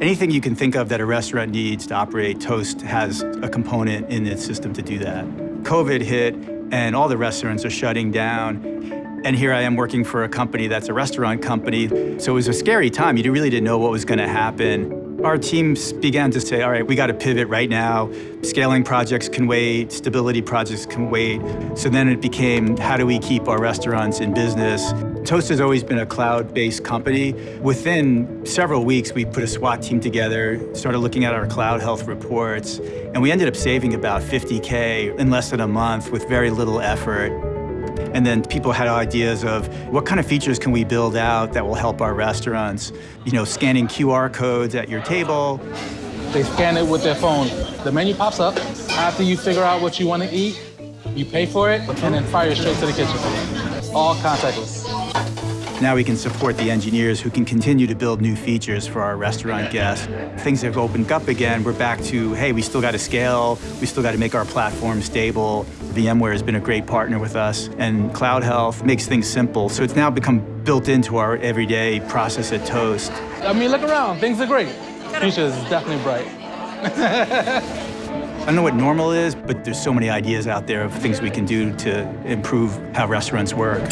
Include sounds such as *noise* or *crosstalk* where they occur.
Anything you can think of that a restaurant needs to operate, Toast has a component in its system to do that. COVID hit, and all the restaurants are shutting down. And here I am working for a company that's a restaurant company. So it was a scary time. You really didn't know what was going to happen. Our teams began to say, all right, we got to pivot right now. Scaling projects can wait, stability projects can wait. So then it became, how do we keep our restaurants in business? Toast has always been a cloud-based company. Within several weeks, we put a SWAT team together, started looking at our cloud health reports, and we ended up saving about 50K in less than a month with very little effort. And then people had ideas of what kind of features can we build out that will help our restaurants? You know, scanning QR codes at your table. They scan it with their phone. The menu pops up. After you figure out what you want to eat, you pay for it, and then fire straight to the kitchen. All contactless. Now we can support the engineers who can continue to build new features for our restaurant guests. Things have opened up again. We're back to, hey, we still got to scale. We still got to make our platform stable. VMware has been a great partner with us, and Cloud Health makes things simple. So it's now become built into our everyday process at Toast. I mean, look around. Things are great. Future is definitely bright. *laughs* I don't know what normal is, but there's so many ideas out there of things we can do to improve how restaurants work.